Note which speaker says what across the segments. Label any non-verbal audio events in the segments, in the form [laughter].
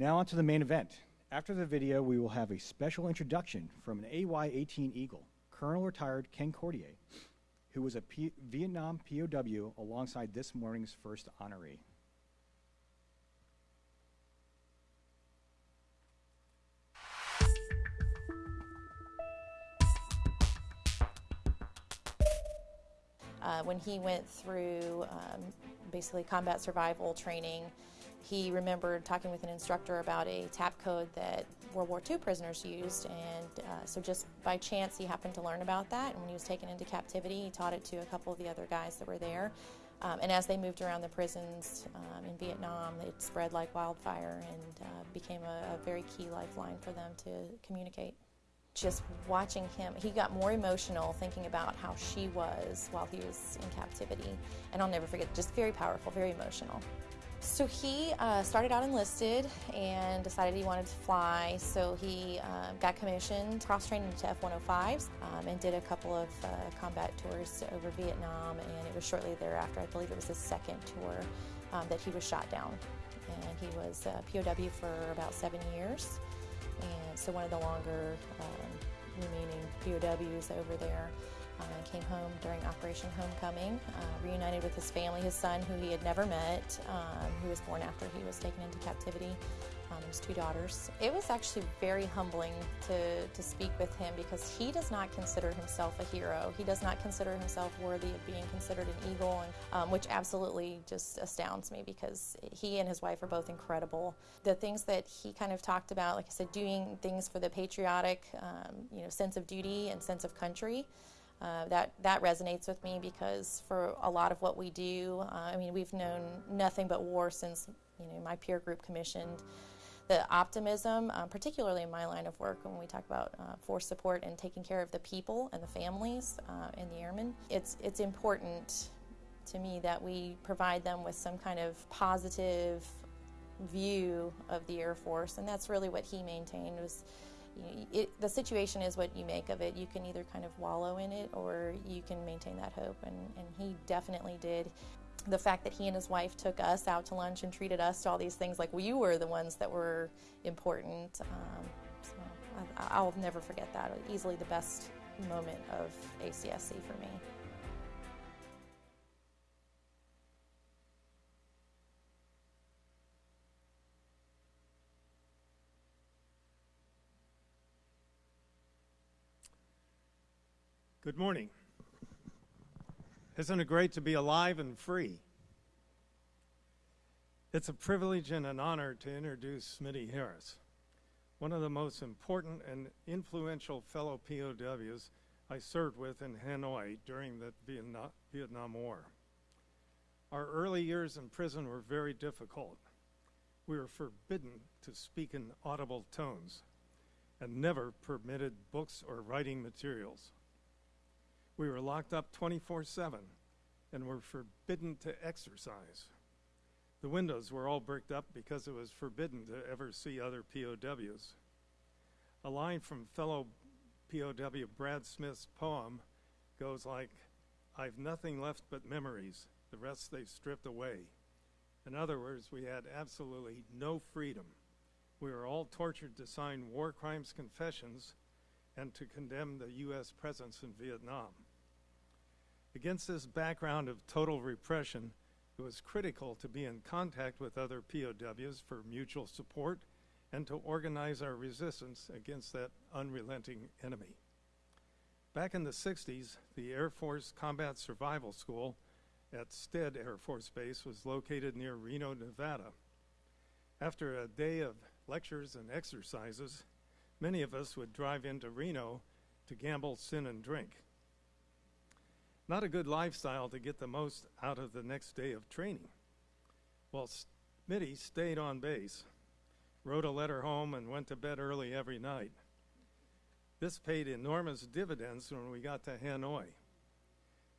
Speaker 1: Now on to the main event. After the video, we will have a special introduction from an AY-18 Eagle, Colonel Retired Ken Cordier, who was a P Vietnam POW alongside this morning's first honoree.
Speaker 2: Uh, when he went through um, basically combat survival training, he remembered talking with an instructor about a tap code that World War II prisoners used, and uh, so just by chance he happened to learn about that. And when he was taken into captivity, he taught it to a couple of the other guys that were there. Um, and as they moved around the prisons um, in Vietnam, it spread like wildfire and uh, became a, a very key lifeline for them to communicate just watching him, he got more emotional thinking about how she was while he was in captivity. And I'll never forget, just very powerful, very emotional. So he uh, started out enlisted and decided he wanted to fly. So he uh, got commissioned, cross trained into F-105s, um, and did a couple of uh, combat tours over Vietnam. And it was shortly thereafter, I believe it was his second tour, um, that he was shot down. And he was a POW for about seven years and so one of the longer um, remaining POWs over there uh, came home during Operation Homecoming, uh, reunited with his family, his son, who he had never met, um, who was born after he was taken into captivity, um, his two daughters. It was actually very humbling to, to speak with him because he does not consider himself a hero. He does not consider himself worthy of being considered an eagle, and, um, which absolutely just astounds me because he and his wife are both incredible. The things that he kind of talked about, like I said, doing things for the patriotic um, you know, sense of duty and sense of country. Uh, that that resonates with me because for a lot of what we do, uh, I mean, we've known nothing but war since you know my peer group commissioned the optimism, um, particularly in my line of work when we talk about uh, force support and taking care of the people and the families uh, and the airmen, it's, it's important to me that we provide them with some kind of positive view of the Air Force, and that's really what he maintained was it, the situation is what you make of it. You can either kind of wallow in it or you can maintain that hope, and, and he definitely did the fact that he and his wife took us out to lunch and treated us to all these things like we were the ones that were important. Um, so I, will never forget that. Easily the best moment of ACSC for me.
Speaker 3: Good morning. Isn't it great to be alive and free? It's a privilege and an honor to introduce Smitty Harris, one of the most important and influential fellow POWs I served with in Hanoi during the Vietnam War. Our early years in prison were very difficult. We were forbidden to speak in audible tones and never permitted books or writing materials. We were locked up 24 7 and were forbidden to exercise. The windows were all bricked up because it was forbidden to ever see other POWs. A line from fellow POW Brad Smith's poem goes like, I've nothing left but memories, the rest they've stripped away. In other words, we had absolutely no freedom. We were all tortured to sign war crimes confessions and to condemn the U.S. presence in Vietnam. Against this background of total repression, it was critical to be in contact with other POWs for mutual support and to organize our resistance against that unrelenting enemy. Back in the 60s, the Air Force Combat Survival School at Stead Air Force Base was located near Reno, Nevada. After a day of lectures and exercises, many of us would drive into Reno to gamble, sin, and drink. Not a good lifestyle to get the most out of the next day of training. Well, Smitty stayed on base, wrote a letter home, and went to bed early every night. This paid enormous dividends when we got to Hanoi.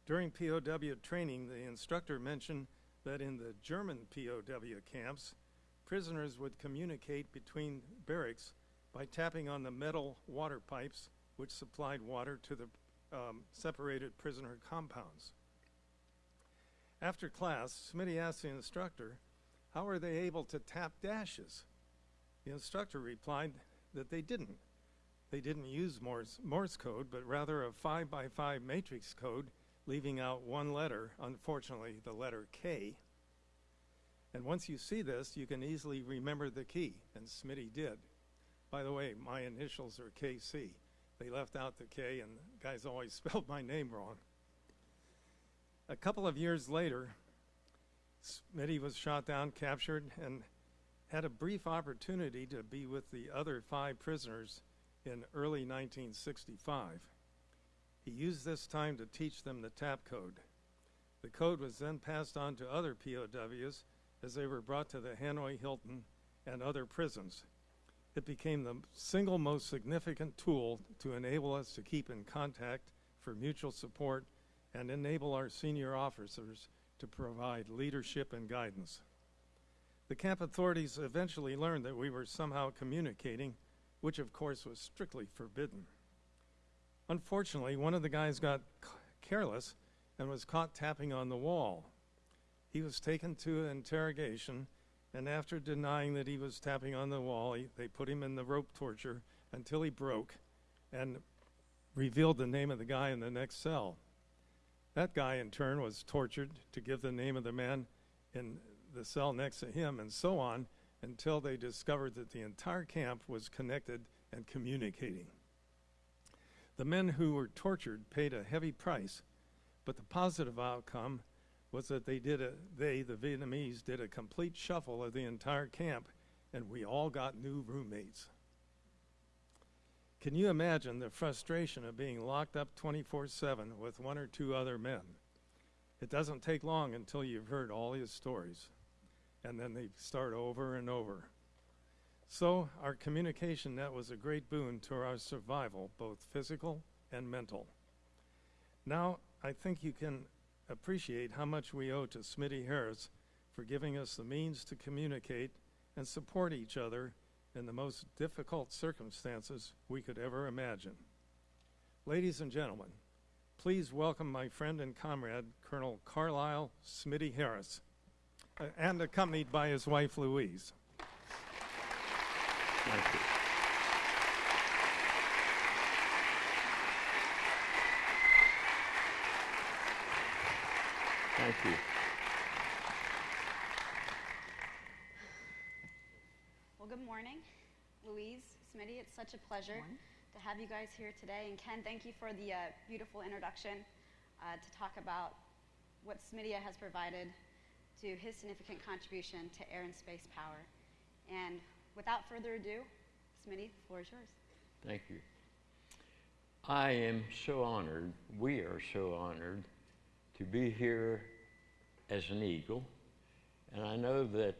Speaker 3: During POW training, the instructor mentioned that in the German POW camps, prisoners would communicate between barracks by tapping on the metal water pipes which supplied water to the um, separated prisoner compounds. After class, Smitty asked the instructor, how are they able to tap dashes? The instructor replied that they didn't. They didn't use Morse, Morse code, but rather a 5 by 5 matrix code, leaving out one letter, unfortunately, the letter K. And once you see this, you can easily remember the key, and Smitty did. By the way, my initials are KC. They left out the K, and guys always [laughs] spelled my name wrong. A couple of years later, Smitty was shot down, captured, and had a brief opportunity to be with the other five prisoners in early 1965. He used this time to teach them the TAP code. The code was then passed on to other POWs as they were brought to the Hanoi Hilton and other prisons. It became the single most significant tool to enable us to keep in contact for mutual support and enable our senior officers to provide leadership and guidance. The camp authorities eventually learned that we were somehow communicating, which of course was strictly forbidden. Unfortunately, one of the guys got careless and was caught tapping on the wall. He was taken to interrogation, and after denying that he was tapping on the wall, he, they put him in the rope torture until he broke and revealed the name of the guy in the next cell. That guy, in turn, was tortured to give the name of the man in the cell next to him, and so on until they discovered that the entire camp was connected and communicating. The men who were tortured paid a heavy price, but the positive outcome was that they did a they the Vietnamese did a complete shuffle of the entire camp and we all got new roommates. Can you imagine the frustration of being locked up 24/7 with one or two other men? It doesn't take long until you've heard all his stories and then they start over and over. So, our communication net was a great boon to our survival, both physical and mental. Now, I think you can appreciate how much we owe to Smitty Harris for giving us the means to communicate and support each other in the most difficult circumstances we could ever imagine. Ladies and gentlemen, please welcome my friend and comrade, Colonel Carlyle Smitty Harris, uh, and accompanied by his wife Louise.
Speaker 4: Thank you. Thank you.
Speaker 5: Well, good morning, Louise, Smitty. It's such a pleasure to have you guys here today. And Ken, thank you for the uh, beautiful introduction uh, to talk about what Smitty has provided to his significant contribution to air and space power. And without further ado, Smitty, the floor is yours.
Speaker 4: Thank you. I am so honored, we are so honored to be here as an Eagle. And I know that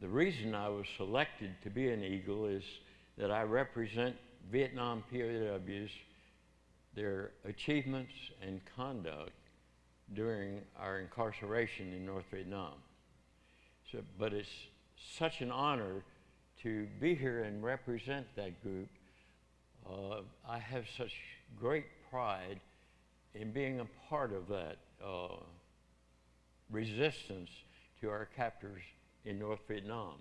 Speaker 4: the reason I was selected to be an Eagle is that I represent Vietnam POWs, their achievements and conduct during our incarceration in North Vietnam. So, but it's such an honor to be here and represent that group. Uh, I have such great pride in being a part of that uh, resistance to our captors in North Vietnam.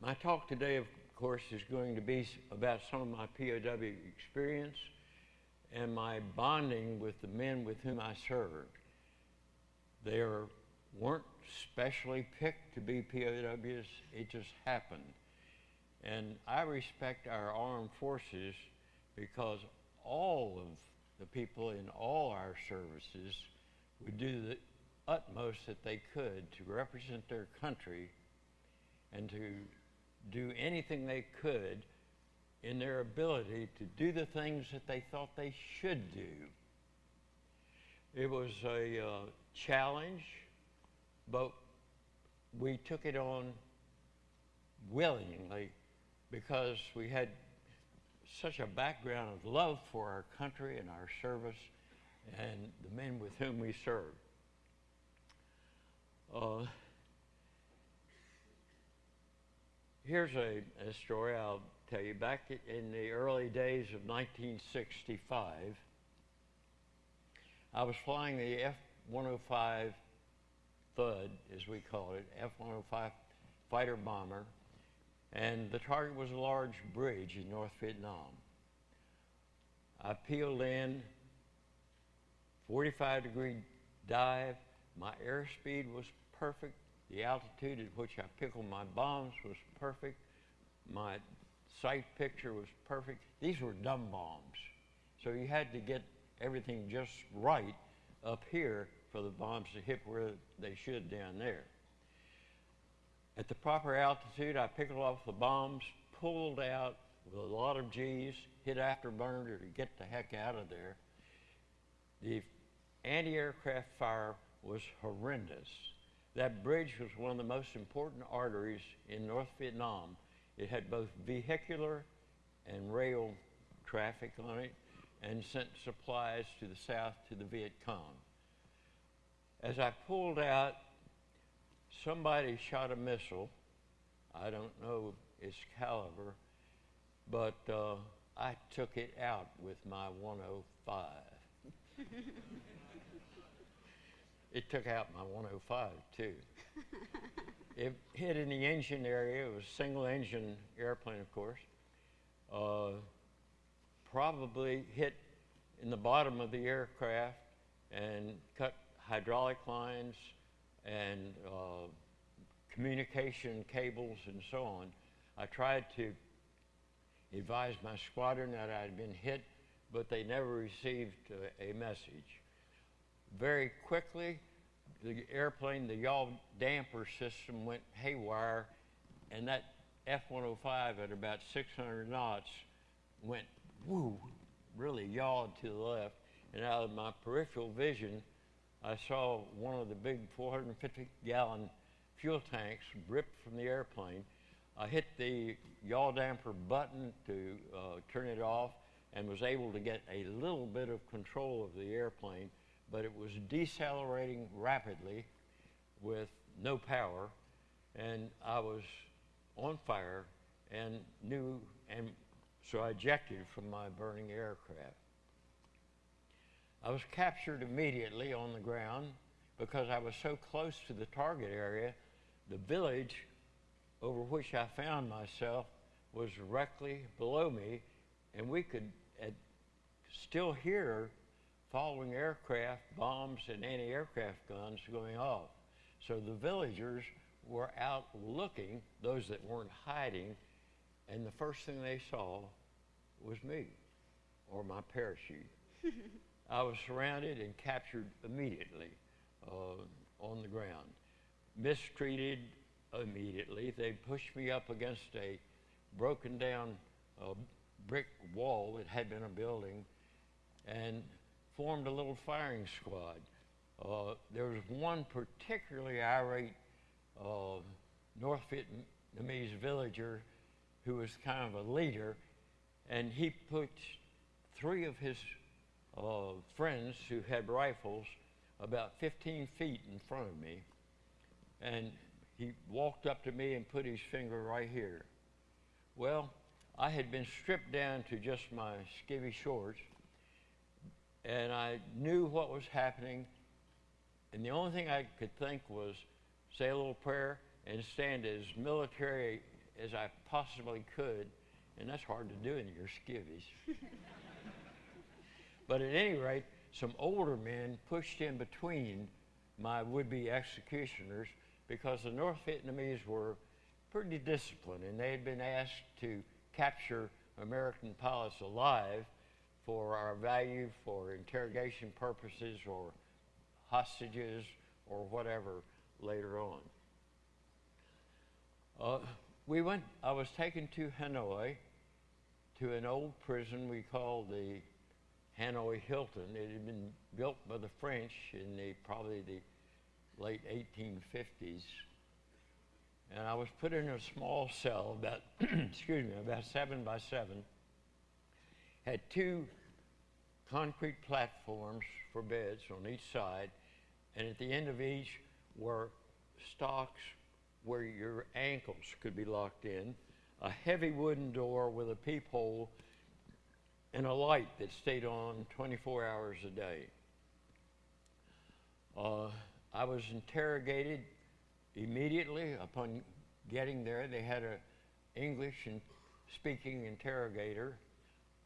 Speaker 4: My talk today, of course, is going to be about some of my POW experience and my bonding with the men with whom I served. They are, weren't specially picked to be POWs, it just happened. And I respect our armed forces because all of the people in all our services would do the utmost that they could to represent their country and to do anything they could in their ability to do the things that they thought they should do. It was a uh, challenge, but we took it on willingly because we had such a background of love for our country and our service and the men with whom we served. Uh, here's a, a story I'll tell you. Back in the early days of 1965, I was flying the F 105 Thud, as we call it, F 105 fighter bomber, and the target was a large bridge in North Vietnam. I peeled in, 45 degree dive. My airspeed was perfect. The altitude at which I pickled my bombs was perfect. My sight picture was perfect. These were dumb bombs. So you had to get everything just right up here for the bombs to hit where they should down there. At the proper altitude, I pickled off the bombs, pulled out with a lot of G's, hit afterburner to get the heck out of there. The anti aircraft fire was horrendous. That bridge was one of the most important arteries in North Vietnam. It had both vehicular and rail traffic on it and sent supplies to the south to the Viet Cong. As I pulled out, somebody shot a missile. I don't know its caliber, but uh, I took it out with my 105. [laughs] it took out my 105 too. [laughs] it hit in the engine area. It was a single engine airplane, of course. Uh, probably hit in the bottom of the aircraft and cut hydraulic lines and uh, communication cables and so on. I tried to advise my squadron that I had been hit, but they never received uh, a message. Very quickly, the airplane, the yaw damper system went haywire, and that F 105 at about 600 knots went woo, really yawed to the left. And out of my peripheral vision, I saw one of the big 450 gallon fuel tanks ripped from the airplane. I hit the yaw damper button to uh, turn it off and was able to get a little bit of control of the airplane, but it was decelerating rapidly with no power, and I was on fire and knew, and so I ejected from my burning aircraft. I was captured immediately on the ground because I was so close to the target area. The village over which I found myself was directly below me, and we could still hear following aircraft bombs and anti aircraft guns going off. So the villagers were out looking, those that weren't hiding, and the first thing they saw was me or my parachute. [laughs] I was surrounded and captured immediately uh, on the ground. Mistreated immediately. They pushed me up against a broken down uh, brick wall that had been a building and formed a little firing squad. Uh, there was one particularly irate uh, North Vietnamese villager who was kind of a leader, and he put three of his uh, friends who had rifles about 15 feet in front of me. And he walked up to me and put his finger right here. Well, I had been stripped down to just my skivvy shorts, and I knew what was happening. And the only thing I could think was say a little prayer and stand as military as I possibly could. And that's hard to do in your skivvies. [laughs] But at any rate, some older men pushed in between my would be executioners because the North Vietnamese were pretty disciplined and they had been asked to capture American pilots alive for our value, for interrogation purposes, or hostages, or whatever later on. Uh, we went, I was taken to Hanoi to an old prison we called the Hanoi Hilton. It had been built by the French in the probably the late 1850s. And I was put in a small cell, about [clears throat] excuse me, about seven by seven. Had two concrete platforms for beds on each side, and at the end of each were stocks where your ankles could be locked in, a heavy wooden door with a peephole and a light that stayed on 24 hours a day. Uh, I was interrogated immediately upon getting there. They had an English and speaking interrogator.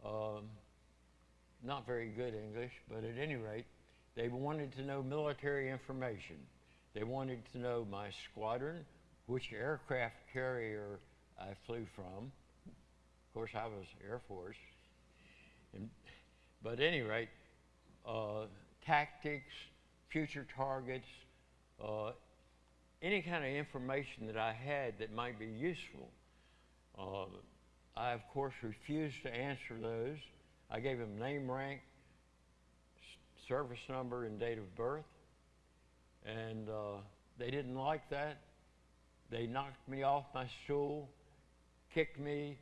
Speaker 4: Um, not very good English, but at any rate, they wanted to know military information. They wanted to know my squadron, which aircraft carrier I flew from. Of course, I was Air Force. And, but at any rate, uh, tactics, future targets, uh, any kind of information that I had that might be useful. Uh, I, of course, refused to answer those. I gave them name, rank, service number, and date of birth. And uh, they didn't like that. They knocked me off my stool, kicked me,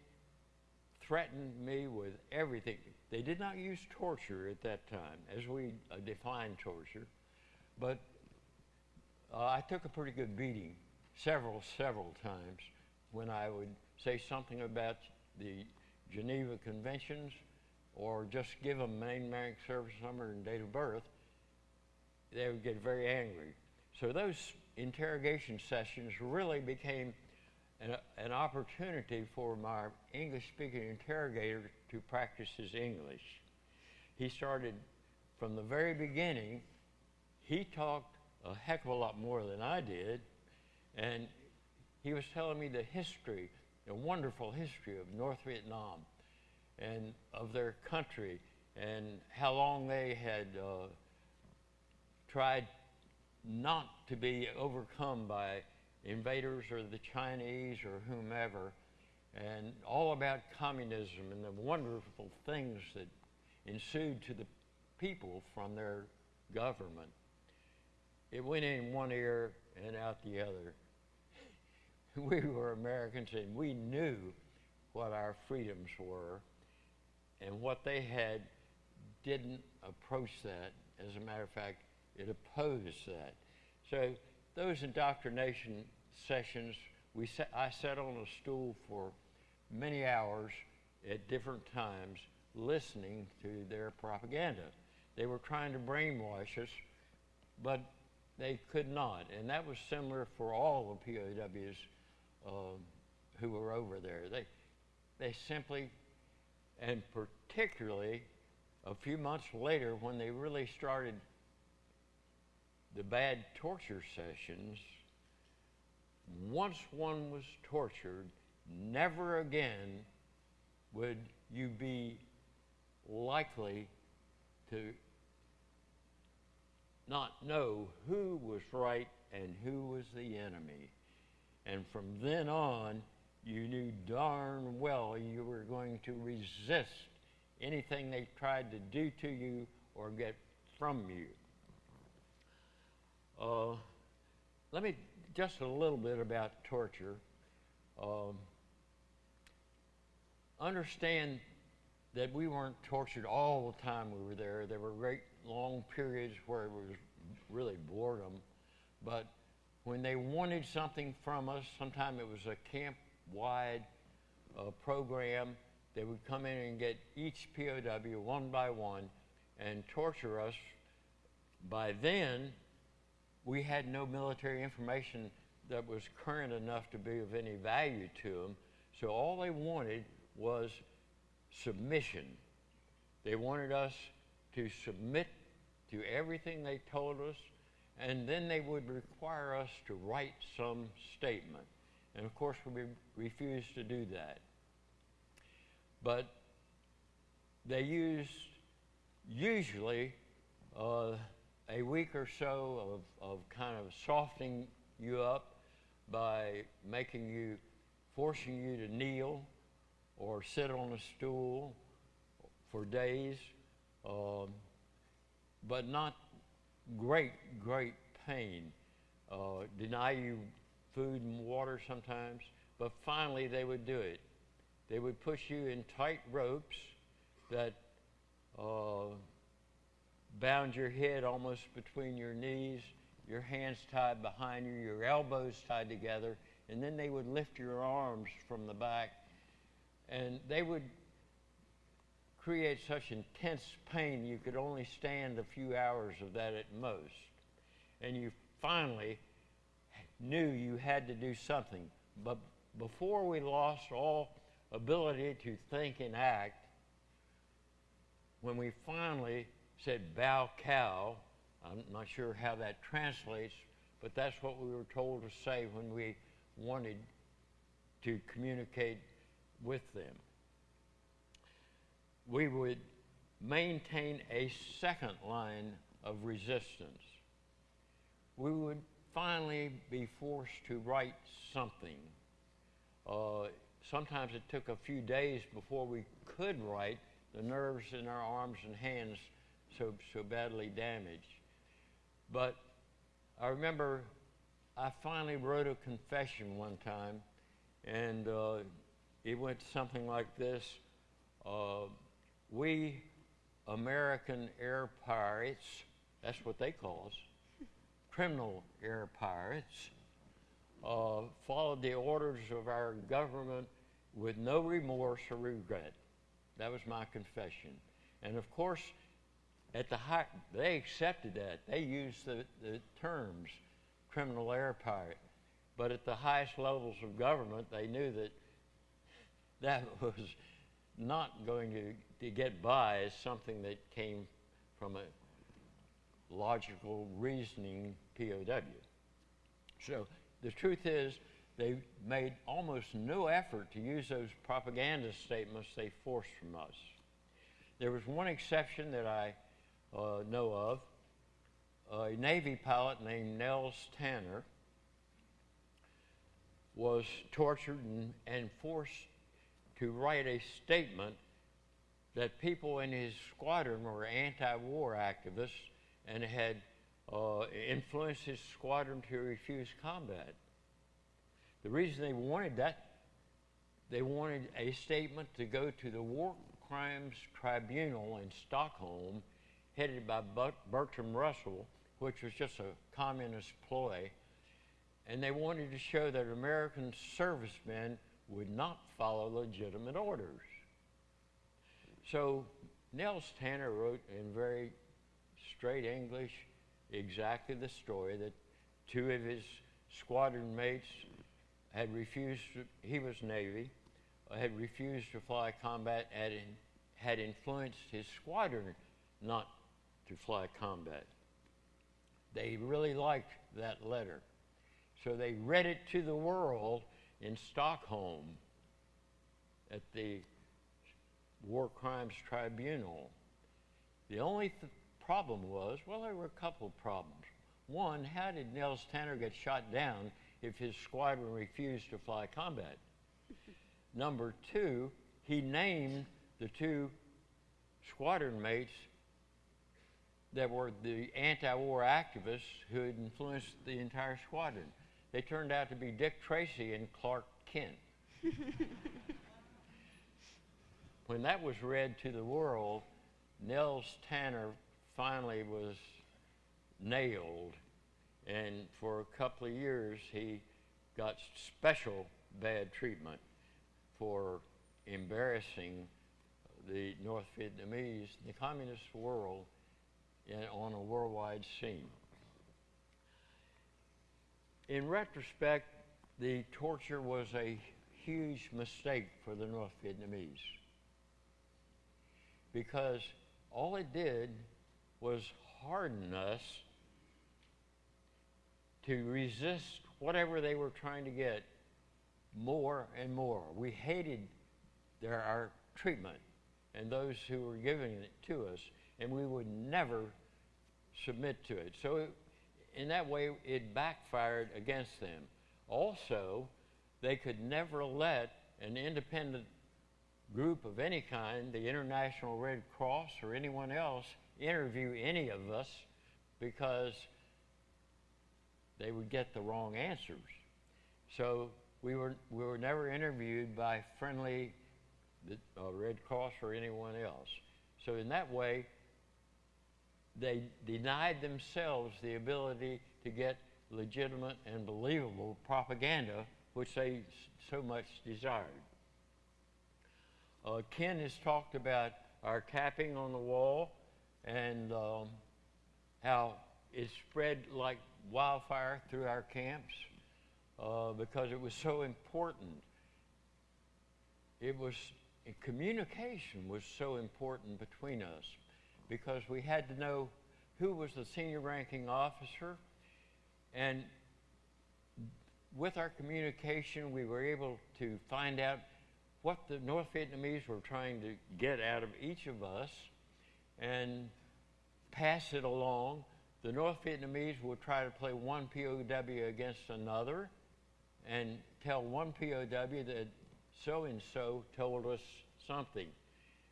Speaker 4: threatened me with everything. They did not use torture at that time, as we uh, define torture, but uh, I took a pretty good beating several, several times when I would say something about the Geneva Conventions or just give them name, rank, service number, and date of birth. They would get very angry. So those interrogation sessions really became an, an opportunity for my English speaking interrogator to practice his English. He started from the very beginning, he talked a heck of a lot more than I did, and he was telling me the history, the wonderful history of North Vietnam and of their country and how long they had uh, tried not to be overcome by invaders or the Chinese or whomever, and all about communism and the wonderful things that ensued to the people from their government. It went in one ear and out the other. [laughs] We were Americans and we knew what our freedoms were, and what they had didn't approach that. As a matter of fact, it opposed that. So those indoctrination sessions, we sat, I sat on a stool for many hours at different times listening to their propaganda. They were trying to brainwash us, but they could not. And that was similar for all the POWs who were over there. They, they simply, and particularly a few months later when they really started the bad torture sessions, once one was tortured, never again would you be likely to not know who was right and who was the enemy. And from then on, you knew darn well you were going to resist anything they tried to do to you or get from you. Uh, let me just a little bit about torture. Um, understand that we weren't tortured all the time we were there. There were great long periods where it was really boredom. But when they wanted something from us, sometimes it was a camp wide uh, program, they would come in and get each POW one by one and torture us. By then, we had no military information that was current enough to be of any value to them. So all they wanted was submission. They wanted us to submit to everything they told us, and then they would require us to write some statement. And of course, we refused to do that. But they used usually uh, a week or so of, of kind of softening you up by making you, forcing you to kneel or sit on a stool for days, um, but not great, great pain. Uh, deny you food and water sometimes, but finally they would do it. They would push you in tight ropes that uh, bound your head almost between your knees, your hands tied behind you, your elbows tied together, and then they would lift your arms from the back, and they would create such intense pain you could only stand a few hours of that at most. And you finally knew you had to do something. But before we lost all ability to think and act, when we finally said bow cow, I'm not sure how that translates, but that's what we were told to say when we wanted to communicate with them. We would maintain a second line of resistance. We would finally be forced to write something. Uh, sometimes it took a few days before we could write, the nerves in our arms and hands so, so badly damaged. But I remember I finally wrote a confession one time, and uh, it went something like this uh, We American air pirates, that's what they call us, criminal air pirates, uh, followed the orders of our government with no remorse or regret. That was my confession. And of course, at the high, they accepted that. They used the, the terms criminal air pirate. But at the highest levels of government, they knew that that [laughs] was not going to, to get by as something that came from a logical, reasoning POW. So the truth is, they made almost no effort to use those propaganda statements they forced from us. There was one exception that I uh, know of a Navy pilot named Nels Tanner was tortured and, and forced to write a statement that people in his squadron were anti war activists and had uh, influenced his squadron to refuse combat. The reason they wanted that, they wanted a statement to go to the War Crimes Tribunal in Stockholm, headed by Bertrand Russell, which was just a communist ploy. And they wanted to show that American servicemen would not follow legitimate orders. So Nels Tanner wrote in very straight English exactly the story that two of his squadron mates had refused, to, he was Navy, had refused to fly combat and had influenced his squadron not to fly combat. They really liked that letter. So they read it to the world in Stockholm at the War Crimes Tribunal. The only th- problem was well, there were a couple of problems. One, how did Nels Tanner get shot down if his squadron refused to fly combat? [laughs] Number two, he named the two squadron mates that were the anti war activists who had influenced the entire squadron. They turned out to be Dick Tracy and Clark Kent. [laughs] when that was read to the world, Nels Tanner finally was nailed, and for a couple of years he got special bad treatment for embarrassing the North Vietnamese, the communist world, in, on a worldwide scene. In retrospect, the torture was a huge mistake for the North Vietnamese because all it did was harden us to resist whatever they were trying to get more and more. We hated their, our treatment and those who were giving it to us, and we would never submit to it. So, it, in that way, it backfired against them. Also, they could never let an independent group of any kind, the International Red Cross or anyone else, interview any of us because they would get the wrong answers. So we were, we were never interviewed by friendly uh, Red Cross or anyone else. So in that way, they denied themselves the ability to get legitimate and believable propaganda, which they so much desired. Uh, Ken has talked about our capping on the wall and um, how it spread like wildfire through our camps. uh, because it was so important. It was communication was so important between us because we had to know who was the senior ranking officer and with our communication we were able to find out what the North Vietnamese were trying to get out of each of us and pass it along. The North Vietnamese would try to play one POW against another and tell one POW that so and so told us something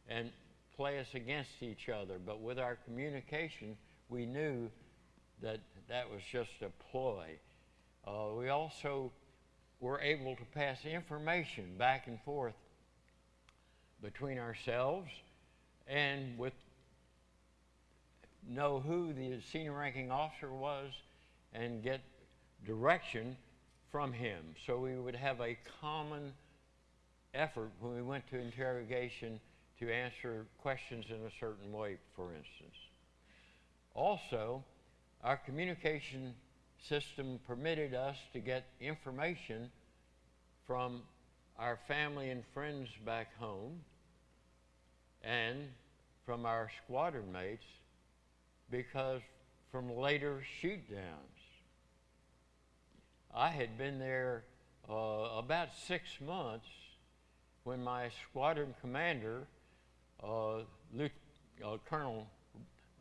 Speaker 4: and play us against each other. But with our communication, we knew that that was just a ploy. Uh, we also were able to pass information back and forth between ourselves and with know who the senior ranking officer was and get direction from him. So we would have a common effort when we went to interrogation to answer questions in a certain way, for instance. Also, our communication system permitted us to get information from our family and friends back home and from our squadron mates because from later shoot downs. I had been there uh, about six months when my squadron commander, Luke, uh, Colonel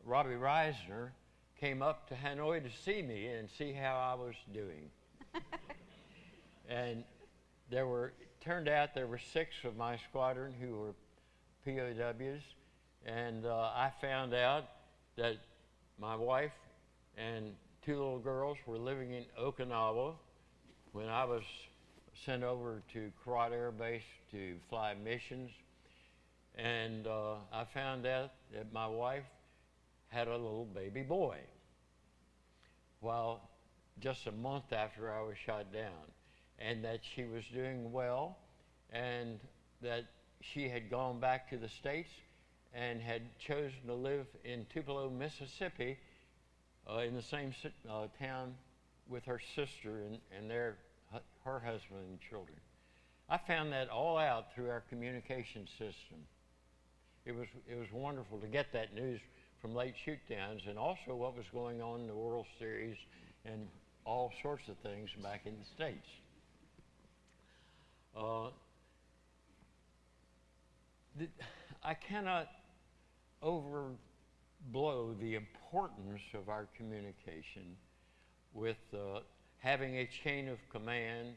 Speaker 4: Robbie Risner, came up to Hanoi to see me and see how I was doing. [laughs] and there were, turned out there were six of my squadron who were POWs, and uh, I found out that my wife and two little girls were living in Okinawa when I was sent over to Korat Air Base to fly missions. And uh, I found out that my wife had a little baby boy. Well, just a month after I was shot down, and that she was doing well, and that she had gone back to the States and had chosen to live in Tupelo, Mississippi, uh, in the same uh, town with her sister and, and their, her husband and children. I found that all out through our communication system. It was, it was wonderful to get that news from late shootdowns and also what was going on in the World Series and all sorts of things back in the States. Uh, the, I cannot overblow the importance of our communication with uh, having a chain of command,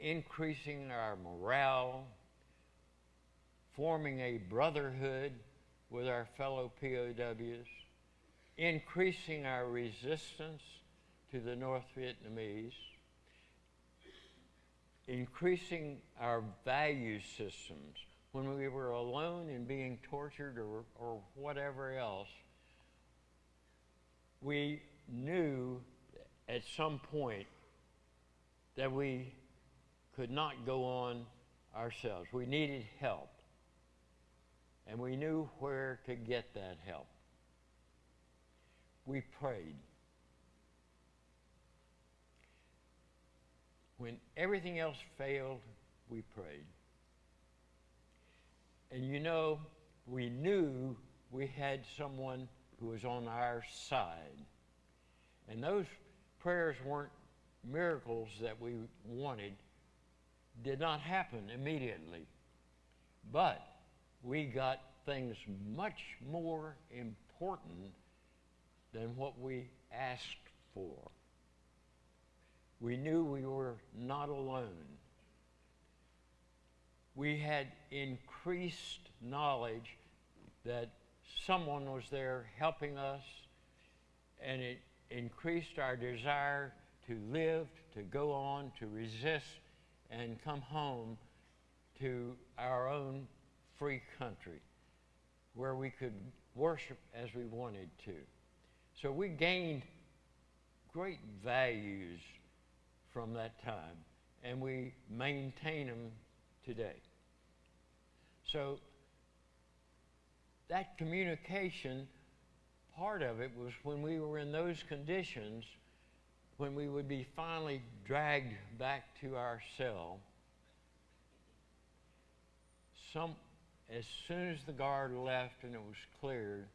Speaker 4: increasing our morale, forming a brotherhood with our fellow POWs, increasing our resistance to the North Vietnamese, increasing our value systems when we were alone and being tortured or, or whatever else, we knew at some point that we could not go on ourselves. We needed help. And we knew where to get that help. We prayed. When everything else failed, we prayed. And you know, we knew we had someone who was on our side. And those prayers weren't miracles that we wanted, did not happen immediately. But we got things much more important than what we asked for. We knew we were not alone we had increased knowledge that someone was there helping us, and it increased our desire to live, to go on, to resist, and come home to our own free country where we could worship as we wanted to. So we gained great values from that time, and we maintain them today. So that communication, part of it was when we were in those conditions, when we would be finally dragged back to our cell, some, as soon as the guard left and it was cleared,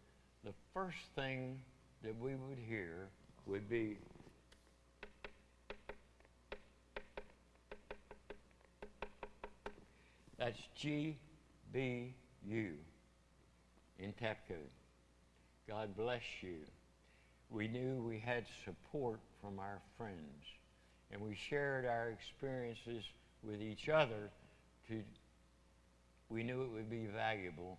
Speaker 4: the first thing that we would hear would be, that's GBU in tap code. God bless you. We knew we had support from our friends, and we shared our experiences with each other to we knew it would be valuable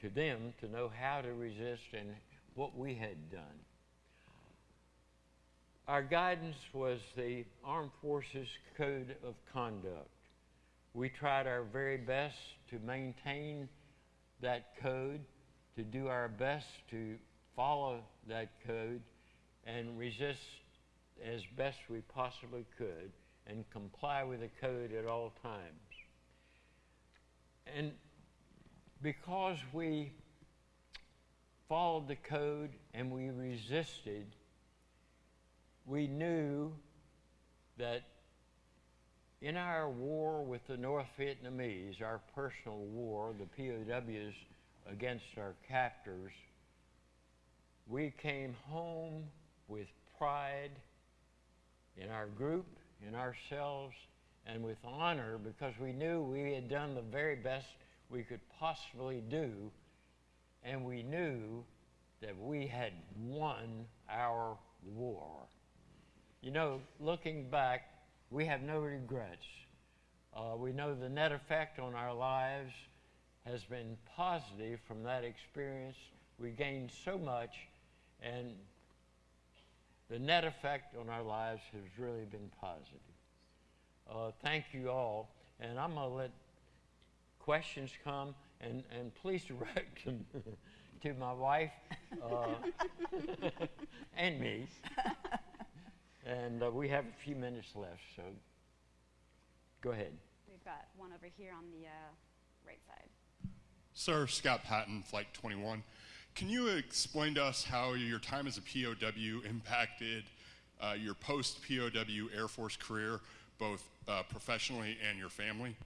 Speaker 4: to them to know how to resist and what we had done. Our guidance was the Armed Forces Code of Conduct. We tried our very best to maintain that code, to do our best to follow that code and resist as best we possibly could and comply with the code at all times. And because we followed the code and we resisted, we knew that in our war with the North Vietnamese, our personal war, the POWs against our captors, we came home with pride in our group, in ourselves, and with honor because we knew we had done the very best we could possibly do, and we knew that we had won our war. You know, looking back, we have no regrets. Uh, we know the net effect on our lives has been positive from that experience. We gained so much, and the net effect on our lives has really been positive. Uh, thank you all, and I'm going to let questions come, and, and please direct them [laughs] to my wife uh, [laughs] and me. And uh, we have a few minutes left, so go ahead.
Speaker 5: We've got one over here on the uh, right side.
Speaker 6: Sir, Scott Patton, Flight 21. Can you explain to us how your time as a POW impacted uh, your post POW Air Force career, both uh, professionally and your family?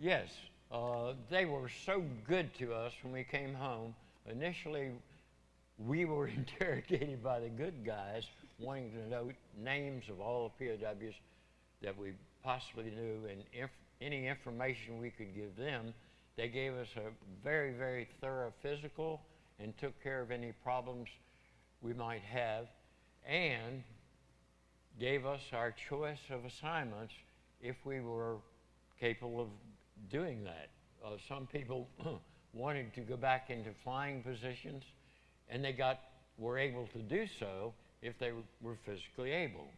Speaker 4: Yes, uh, they were so good to us when we came home. Initially, we were [laughs] interrogated by the good guys, wanting to know names of all the POWs that we possibly knew and inf- any information we could give them. They gave us a very, very thorough physical and took care of any problems we might have and gave us our choice of assignments if we were capable of doing that. Uh, some people [clears throat] wanted to go back into flying positions and they got were able to do so if they were physically able.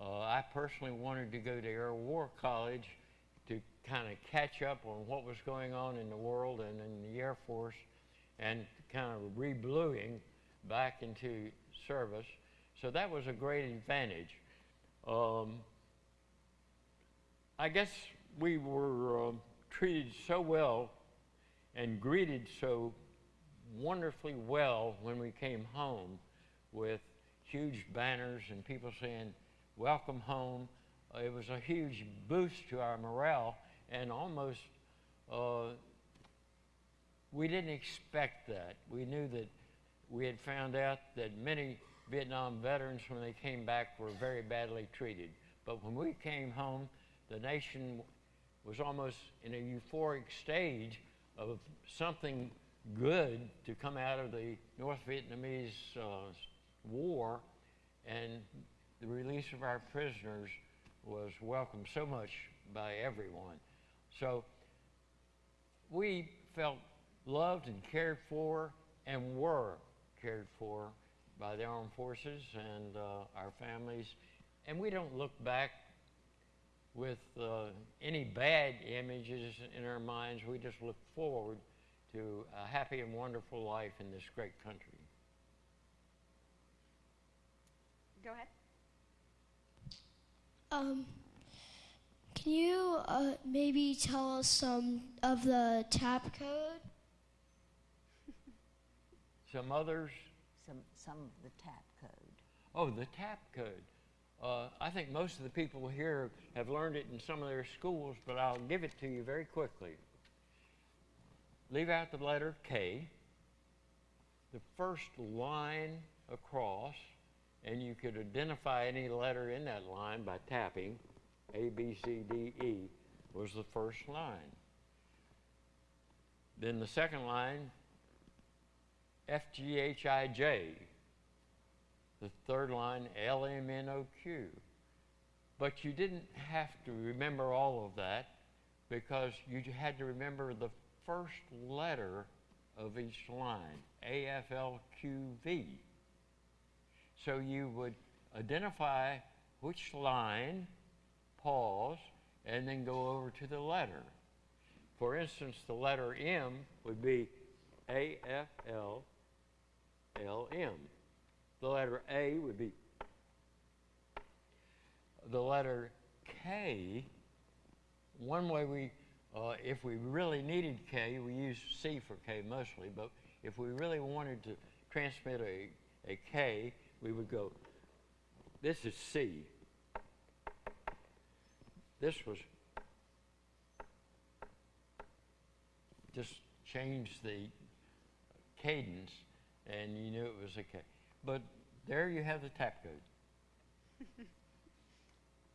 Speaker 4: Uh, I personally wanted to go to Air War College to kind of catch up on what was going on in the world and in the Air Force and kind of rebluing back into service. So that was a great advantage. Um, I guess we were uh, treated so well and greeted so wonderfully well when we came home with huge banners and people saying, Welcome home. Uh, it was a huge boost to our morale and almost uh, we didn't expect that. We knew that we had found out that many Vietnam veterans, when they came back, were very badly treated. But when we came home, the nation was almost in a euphoric stage of something good to come out of the North Vietnamese uh, war, and the release of our prisoners was welcomed so much by everyone. So we felt loved and cared for and were cared for by the armed forces and uh, our families. And we don't look back with uh, any bad images in our minds. We just look forward to a happy and wonderful life in this great country.
Speaker 5: Go ahead.
Speaker 7: Um, can you uh, maybe tell us some of the tap code?
Speaker 4: Some others,
Speaker 8: some, some of the tap code.
Speaker 4: Oh, the tap code. Uh, I think most of the people here have learned it in some of their schools, but I'll give it to you very quickly. Leave out the letter K, the first line across, and you could identify any letter in that line by tapping. A, B, C, D, E was the first line. Then the second line, F, G, H, I, J. The third line, L, M, N, O, Q. But you didn't have to remember all of that because you had to remember the first letter of each line, A, F, L, Q, V. So you would identify which line, pause, and then go over to the letter. For instance, the letter M would be A F L L M. The letter A would be the letter K. One way we, uh, if we really needed K, we use C for K mostly, but if we really wanted to transmit a, a K, we would go, this is C. This was just change the cadence and you knew it was okay. But there you have the tap code. [laughs]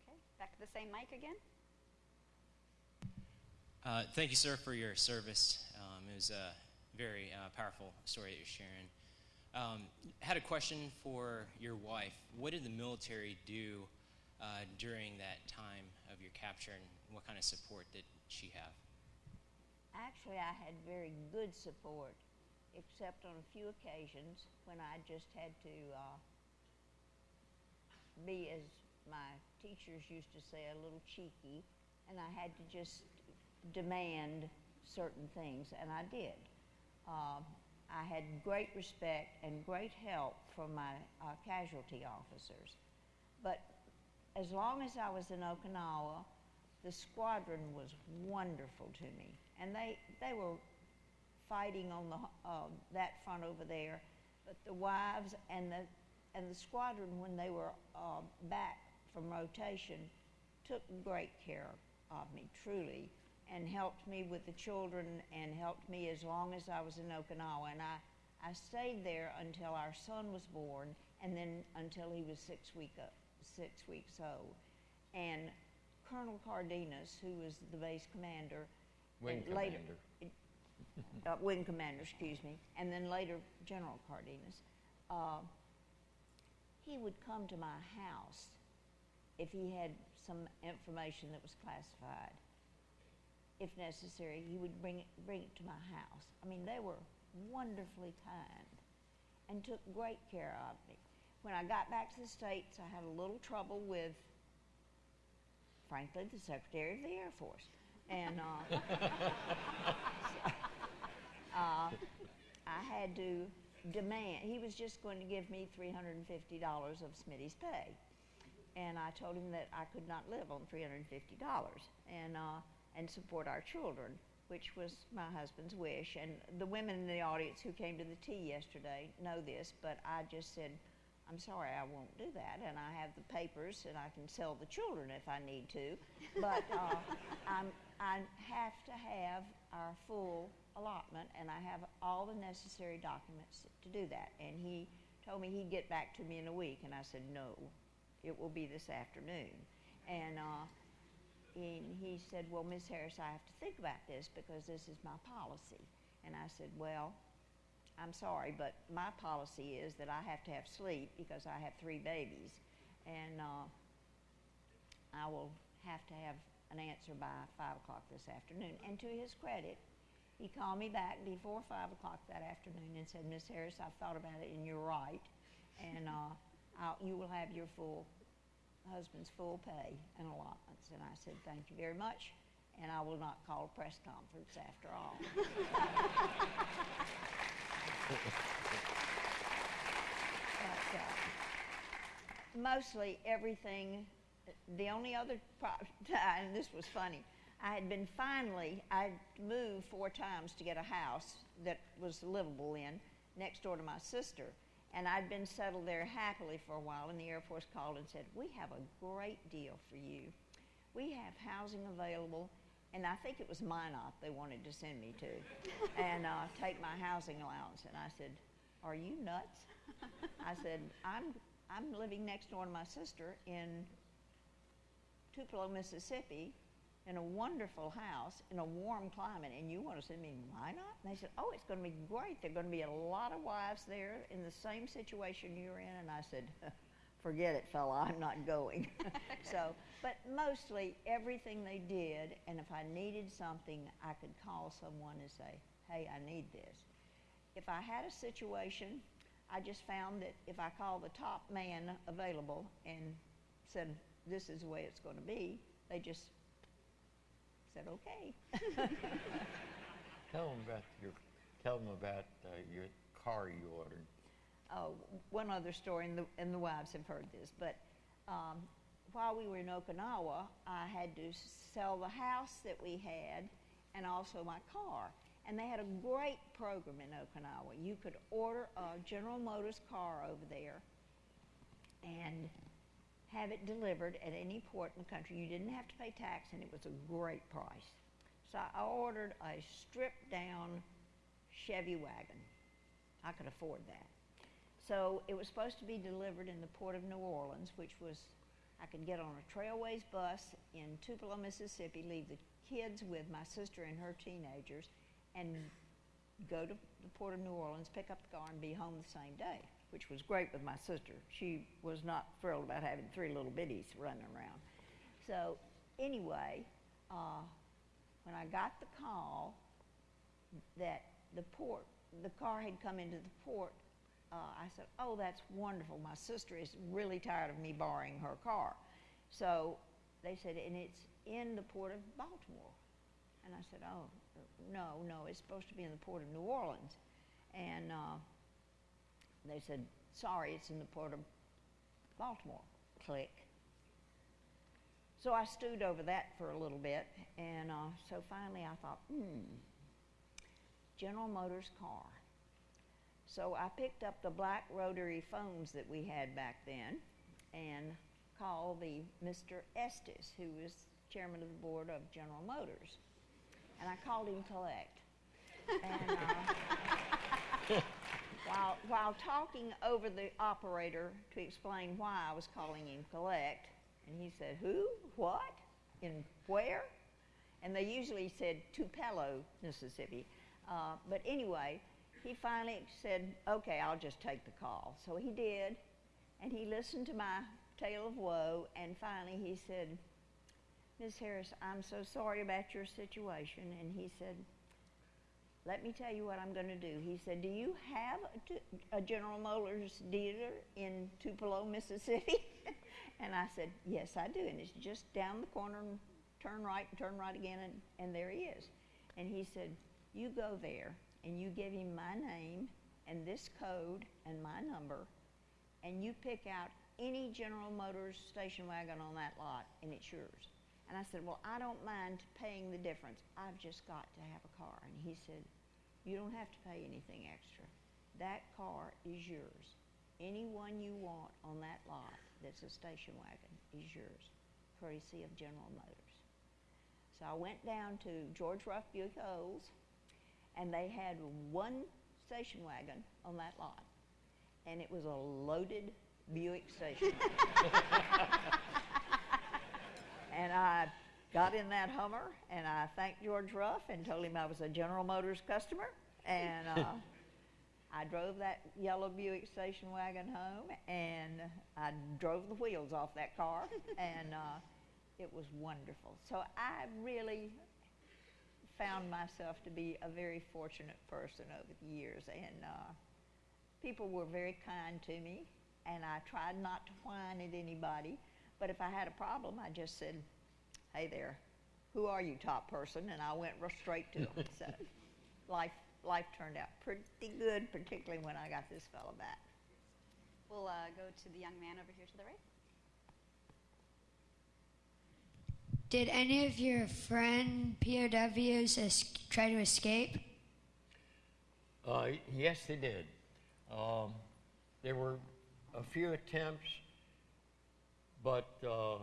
Speaker 5: Okay, back to the same mic again.
Speaker 8: Uh, thank you, sir, for your service. Um, it was a very uh, powerful story that you're sharing. Um, had a question for your wife. What did the military do uh, during that time of your capture, and what kind of support did she have?
Speaker 9: Actually, I had very good support, except on a few occasions when I just had to uh, be, as my teachers used to say, a little cheeky, and I had to just demand certain things, and I did. Uh, I had great respect and great help from my uh, casualty officers. But as long as I was in Okinawa, the squadron was wonderful to me. And they, they were fighting on the, uh, that front over there. But the wives and the, and the squadron, when they were uh, back from rotation, took great care of me, truly and helped me with the children and helped me as long as I was in Okinawa. And I, I stayed there until our son was born and then until he was six, week, uh, six weeks old. And Colonel Cardenas, who was the base commander,
Speaker 4: Wing
Speaker 9: and later,
Speaker 4: commander.
Speaker 9: Uh, wing commander, excuse me, and then later General Cardenas, uh, he would come to my house if he had some information that was classified if necessary, he would bring it, bring it to my house. I mean, they were wonderfully kind and took great care of me. When I got back to the States, I had a little trouble with, frankly, the Secretary of the Air Force. And uh, so, [laughs] [laughs] uh, I had to demand, he was just going to give me $350 of Smitty's pay. And I told him that I could not live on $350. And uh, and support our children, which was my husband's wish. And the women in the audience who came to the tea yesterday know this, but I just said, I'm sorry, I won't do that. And I have the papers and I can sell the children if I need to. But uh, [laughs] I'm, I have to have our full allotment and I have all the necessary documents to do that. And he told me he'd get back to me in a week. And I said, no, it will be this afternoon. And uh, and he said, Well, Miss Harris, I have to think about this because this is my policy. And I said, Well, I'm sorry, but my policy is that I have to have sleep because I have three babies. And uh, I will have to have an answer by 5 o'clock this afternoon. And to his credit, he called me back before 5 o'clock that afternoon and said, Miss Harris, I've thought about it and you're right. And uh, you will have your full husband's full pay and allotments. And I said, thank you very much, and I will not call a press conference after all. but, uh, mostly everything, the only other [laughs] and this was funny, I had been finally, I'd moved four times to get a house that was livable in next door to my sister. And I'd been settled there happily for a while, and the Air Force called and said, We have a great deal for you. We have housing available, and I think it was Minot they wanted to send me to, [laughs] and uh, take my housing allowance. And I said, Are you nuts? I said, I'm, I'm living next door to my sister in Tupelo, Mississippi, in a wonderful house in a warm climate, and you want to send me to Minot? And they said, Oh, it's going to be great. There are going to be a lot of wives there in the same situation you're in. And I said, [laughs] Forget it, fella, I'm not going. [laughs] so, but mostly everything they did, and if I needed something, I could call someone and say, Hey, I need this. If I had a situation, I just found that if I called the top man available and said, This is the way it's going to be, they just said, okay. [laughs]
Speaker 4: tell them about your, tell them about uh, your car you ordered.
Speaker 9: Oh, one other story, and the, and the wives have heard this, but um, while we were in Okinawa, I had to sell the house that we had and also my car. And they had a great program in Okinawa. You could order a General Motors car over there and have it delivered at any port in the country. You didn't have to pay tax, and it was a great price. So I ordered a stripped down Chevy wagon. I could afford that. So it was supposed to be delivered in the port of New Orleans, which was, I could get on a Trailways bus in Tupelo, Mississippi, leave the kids with my sister and her teenagers, and go to the port of New Orleans, pick up the car, and be home the same day which was great with my sister. She was not thrilled about having three little biddies running around. So, anyway, uh, when I got the call that the port, the car had come into the port, uh, I said, Oh, that's wonderful. My sister is really tired of me borrowing her car. So they said, And it's in the port of Baltimore. And I said, Oh, no, no, it's supposed to be in the port of New Orleans. And uh, they said, sorry, it's in the port of Baltimore. Click. So I stewed over that for a little bit, and uh, so finally I thought, hmm, General Motors car. So I picked up the black rotary phones that we had back then and called the Mr. Estes, who was chairman of the board of General Motors. And I called him collect. And, uh, [laughs] while, while talking over the operator to explain why I was calling him collect, and he said, Who? What? In where? And they usually said Tupelo, Mississippi. Uh, but anyway, he finally said, Okay, I'll just take the call. So he did, and he listened to my tale of woe, and finally he said, Miss Harris, I'm so sorry about your situation. And he said, let me tell you what I'm going to do. He said, Do you have a, General Motors dealer in Tupelo, Mississippi? [laughs] and I said, Yes, I do. And it's just down the corner and turn right and turn right again, and, and there he is. And he said, You go there and you give him my name and this code and my number, and you pick out any General Motors station wagon on that lot, and it's yours. And I said, Well, I don't mind paying the difference. I've just got to have a car. And he said, You don't have to pay anything extra. That car is yours. Any one you want on that lot that's a station wagon is yours, courtesy of General Motors. So I went down to George Ruff Buick Olds, and they had one station wagon on that lot, and it was a loaded Buick station wagon. [laughs] And I got in that Hummer and I thanked George Ruff and told him I was a General Motors customer. And uh, I drove that yellow Buick station wagon home and I drove the wheels off that car [laughs] and uh, it was wonderful. So I really found myself to be a very fortunate person over the years and uh, people were very kind to me and I tried not to whine at anybody. But if I had a problem, I just said, hey there, who are you, top person? And I went straight to them. [laughs] so life, life turned out pretty good, particularly when I got this fellow back.
Speaker 5: We'll uh, go to the young man over here to the right.
Speaker 7: Did any of your friend POWs es- try to escape?
Speaker 4: Uh, yes, they did. Um, there were a few attempts, but uh,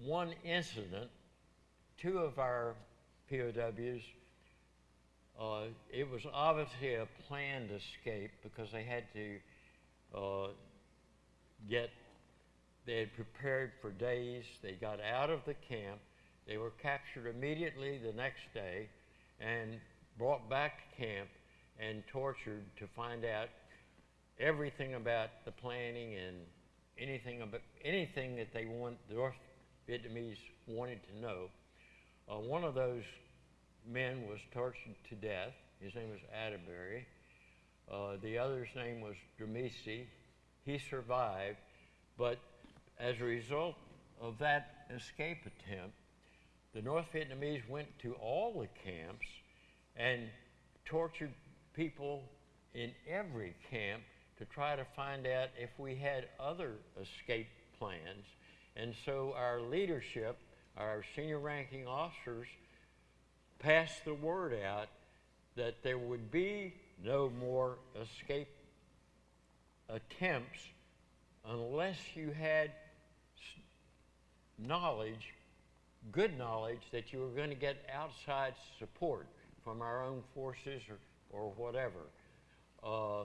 Speaker 4: one incident, two of our POWs, uh, it was obviously a planned escape because they had to uh, get, they had prepared for days. They got out of the camp. They were captured immediately the next day and brought back to camp and tortured to find out everything about the planning and anything about anything that they want the North Vietnamese wanted to know. Uh, one of those men was tortured to death. His name was Atterberry. Uh, the other's name was Dramesi. He survived, but as a result of that escape attempt, the North Vietnamese went to all the camps and tortured people in every camp to try to find out if we had other escape plans. And so our leadership, our senior ranking officers, passed the word out that there would be no more escape attempts unless you had knowledge, good knowledge, that you were going to get outside support from our own forces or, or whatever. Uh,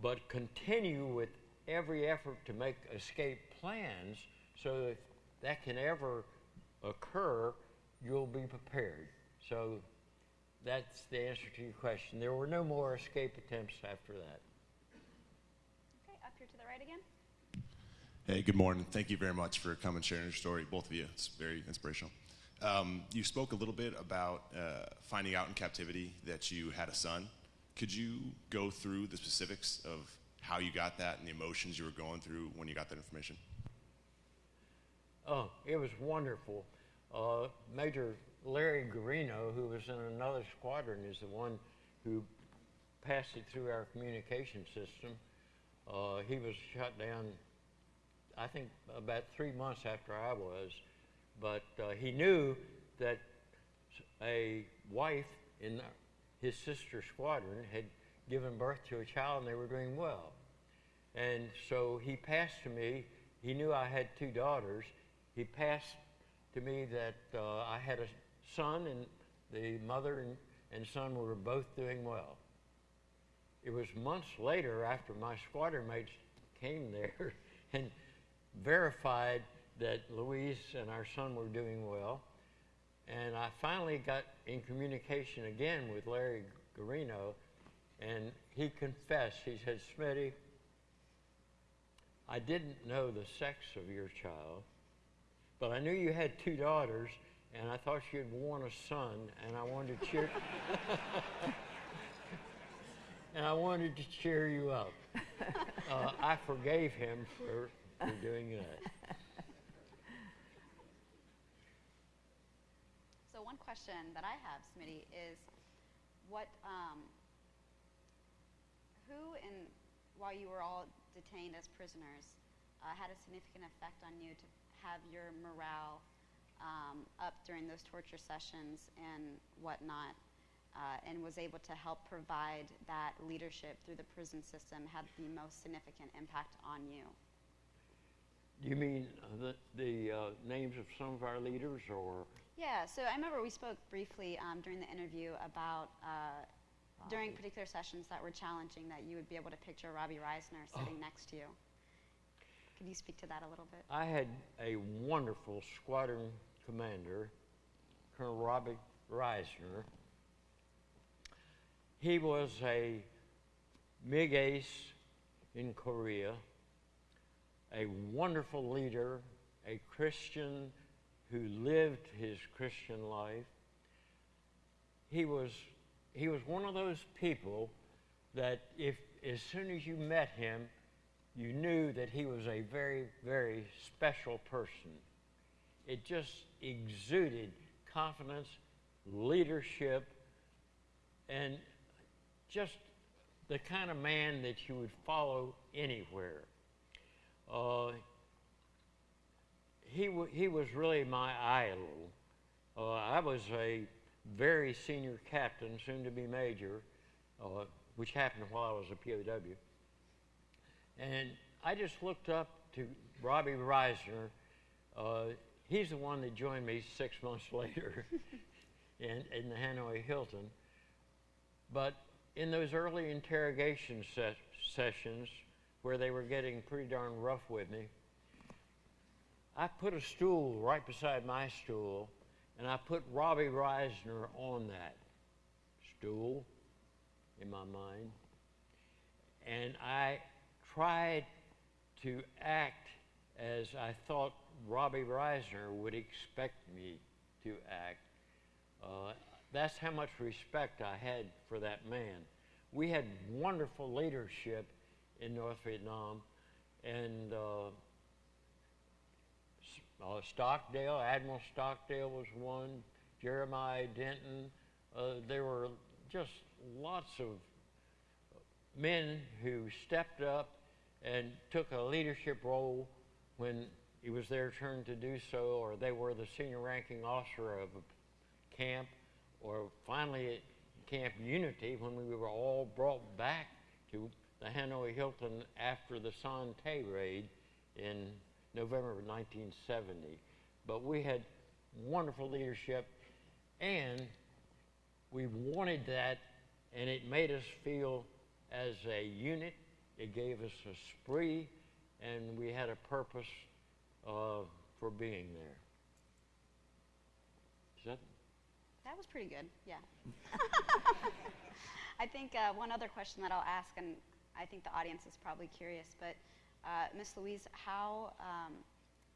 Speaker 4: but continue with every effort to make escape plans so that that can ever occur, you'll be prepared. So that's the answer to your question. There were no more escape attempts after that.
Speaker 5: Okay, up here to the right again.
Speaker 10: Hey, good morning. Thank you very much for coming and sharing your story, both of you. It's very inspirational. Um, you spoke a little bit about uh, finding out in captivity that you had a son. Could you go through the specifics of how you got that and the emotions you were going through when you got that information?
Speaker 4: Oh, it was wonderful. Uh, Major Larry Guarino, who was in another squadron, is the one who passed it through our communication system. Uh, he was shot down, I think, about three months after I was, but uh, he knew that a wife in his sister squadron had given birth to a child and they were doing well. And so he passed to me, he knew I had two daughters. He passed to me that uh, I had a son and the mother and, and son were both doing well. It was months later after my squadron mates came there [laughs] and verified that Louise and our son were doing well. And I finally got in communication again with Larry Guarino, and he confessed. He said, Smitty, I didn't know the sex of your child, but I knew you had two daughters, and I thought you'd want a son, and I wanted to cheer. [laughs] and I wanted to cheer you up. [laughs] Uh, I forgave him for, for doing that.
Speaker 5: So one question that I have, Smitty, is what, um, who in, while you were all detained as prisoners, uh, had a significant effect on you to have your morale um, up during those torture sessions and whatnot, uh, and was able to help provide that leadership through the prison system, had the most significant impact on you?
Speaker 4: Do you mean the, the uh, names of some of our leaders or?
Speaker 5: Yeah, so I remember we spoke briefly um, during the interview about uh, during particular sessions that were challenging that you would be able to picture Robbie Risner sitting
Speaker 4: Oh.
Speaker 5: next to you. Could you speak to that a little bit?
Speaker 4: I had a wonderful squadron commander, Colonel Robbie Risner. He was a MiG ace in Korea, a wonderful leader, a Christian who lived his Christian life. He was, he was one of those people that if as soon as you met him, you knew that he was a very, very special person. It just exuded confidence, leadership, and just the kind of man that you would follow anywhere. Uh, he, he was really my idol. Uh, I was a very senior captain, soon to be major, uh, which happened while I was a POW. And I just looked up to Robbie Risner. Uh, he's the one that joined me six [laughs] months later [laughs] in, in the Hanoi Hilton. But in those early interrogation se- sessions where they were getting pretty darn rough with me, I put a stool right beside my stool and I put Robbie Risner on that stool in my mind. And I tried to act as I thought Robbie Risner would expect me to act. Uh, that's how much respect I had for that man. We had wonderful leadership in North Vietnam, and uh, uh, Stockdale, Admiral Stockdale was one, Jeremiah Denton. Uh, there were just lots of men who stepped up and took a leadership role when it was their turn to do so, or they were the senior ranking officer of a camp, or finally at Camp Unity when we were all brought back to the Hanoi Hilton after the Son Tay raid in November of 1970. But we had wonderful leadership, and we wanted that, and it made us feel as a unit. It gave us a spree, and we had a purpose uh, for being there. Is that?
Speaker 5: That was pretty good, yeah. [laughs] I think uh, one other question that I'll ask, and I think the audience is probably curious, but uh, Miss Louise, how, um,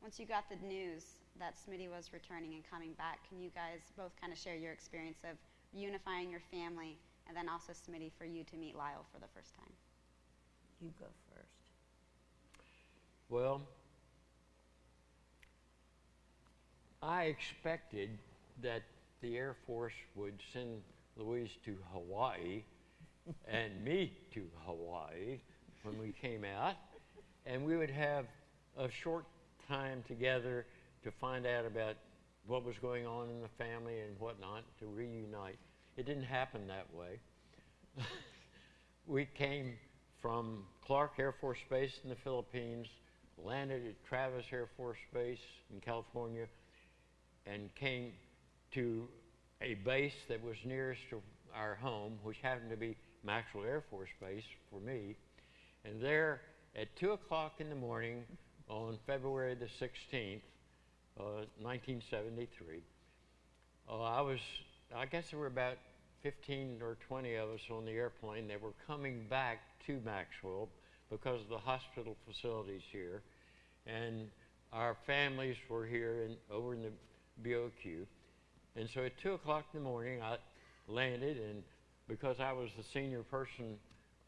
Speaker 5: once you got the news that Smitty was returning and coming back, can you guys both kind of share your experience of unifying your family and then also Smitty for you to meet Lyle for the first time?
Speaker 9: You go first.
Speaker 4: Well, I expected that the Air Force would send Louise to Hawaii and me to Hawaii when we came out, and we would have a short time together to find out about what was going on in the family and whatnot to reunite. It didn't happen that way. [laughs] we came from Clark Air Force Base in the Philippines, landed at Travis Air Force Base in California, and came to a base that was nearest to our home, which happened to be Maxwell Air Force Base for me. And there at 2 o'clock in the morning on February the 16th, uh, 1973, uh, I was, I guess there were about 15 or 20 of us on the airplane that were coming back to Maxwell because of the hospital facilities here. And our families were here in, over in the BOQ. And so at 2 o'clock in the morning, I landed, and because I was the senior person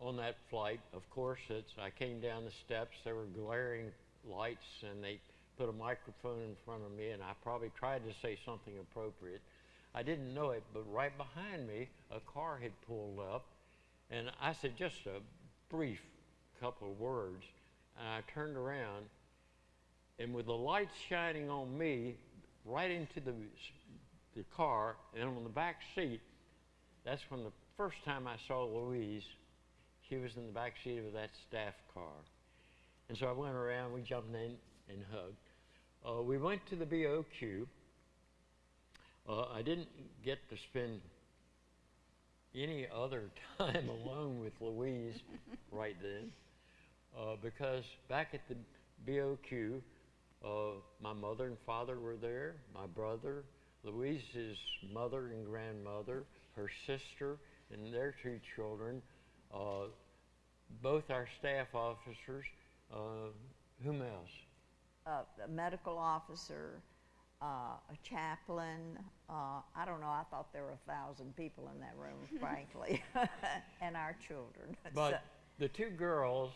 Speaker 4: on that flight, of course, it's, I came down the steps. There were glaring lights, and they put a microphone in front of me, and I probably tried to say something appropriate. I didn't know it, but right behind me, a car had pulled up, and I said just a brief couple of words, and I turned around, and with the lights shining on me, right into the the car, and on the back seat, that's when the first time I saw Louise, she was in the back seat of that staff car. And so I went around, we jumped in and hugged. Uh, we went to the BOQ. Uh, I didn't get to spend any other [laughs] time alone with Louise [laughs] right then uh, because back at the BOQ, uh, my mother and father were there, my brother, Louise's mother and grandmother, her sister, and their two children, uh, both our staff officers. Uh, whom else?
Speaker 9: Uh, a medical officer, uh, a chaplain. Uh, I don't know. I thought there were a thousand people in that room, [laughs] frankly, [laughs] and our children. [laughs]
Speaker 4: But
Speaker 9: So-
Speaker 4: the two girls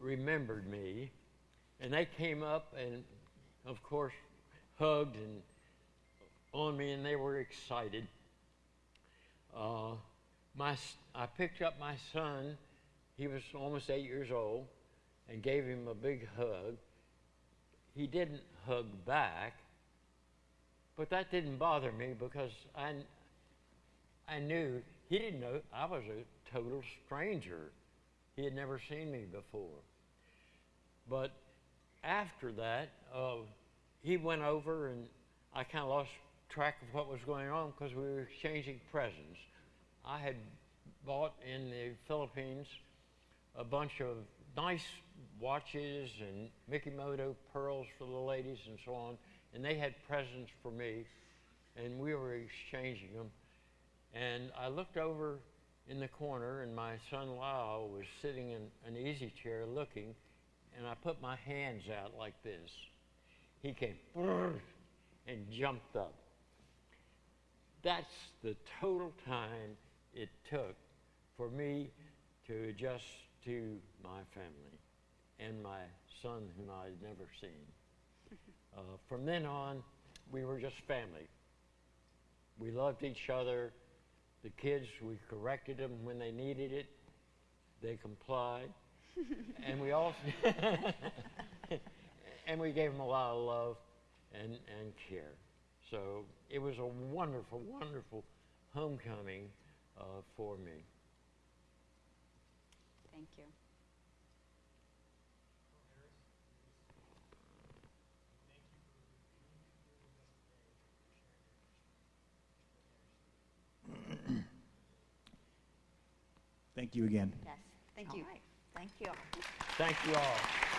Speaker 4: remembered me, and they came up and, of course, hugged and on me, and they were excited. Uh, my, I picked up my son. He was almost eight years old, and gave him a big hug. He didn't hug back, but that didn't bother me because I, I knew he didn't know I was a total stranger. He had never seen me before. But after that, uh, he went over and I kind of lost track of what was going on because we were exchanging presents. I had bought in the Philippines a bunch of nice watches and Mikimoto pearls for the ladies and so on, and they had presents for me, and we were exchanging them. And I looked over in the corner, and my son Lyle was sitting in an easy chair looking, and I put my hands out like this. He came and jumped up. That's the total time it took for me to adjust to my family and my son, whom I had never seen. [laughs] Uh, from then on, we were just family. We loved each other. The kids, we corrected them when they needed it. They complied. [laughs] and we also [laughs] and we gave them a lot of love and, and care. So it was a wonderful, wonderful homecoming uh, for me.
Speaker 5: Thank you.
Speaker 1: Thank you again.
Speaker 5: Yes, thank
Speaker 9: All
Speaker 5: you.
Speaker 9: right. Thank you.
Speaker 4: Thank you all.